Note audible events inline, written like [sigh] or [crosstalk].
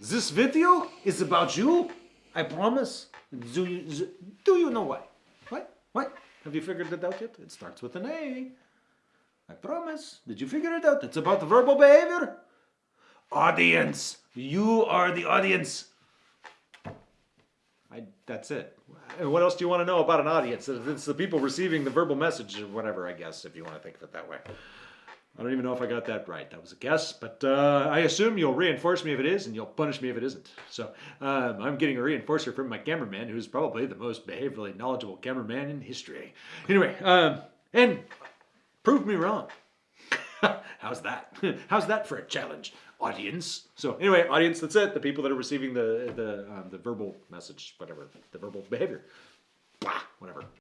This video is about you. I promise. Do you, do you know why? What? What? Have you figured it out yet? It starts with an A. I promise. Did you figure it out? It's about verbal behavior. Audience. You are the audience. I, that's it. What else do you want to know about an audience? It's the people receiving the verbal message or whatever, I guess, if you want to think of it that way. I don't even know if I got that right. That was a guess, but uh, I assume you'll reinforce me if it is, and you'll punish me if it isn't. So um, I'm getting a reinforcer from my cameraman, who's probably the most behaviorally knowledgeable cameraman in history. Anyway, um, and prove me wrong. [laughs] How's that? [laughs] How's that for a challenge, audience? So anyway, audience, that's it. The people that are receiving the the um, the verbal message, whatever, the verbal behavior, Blah, whatever.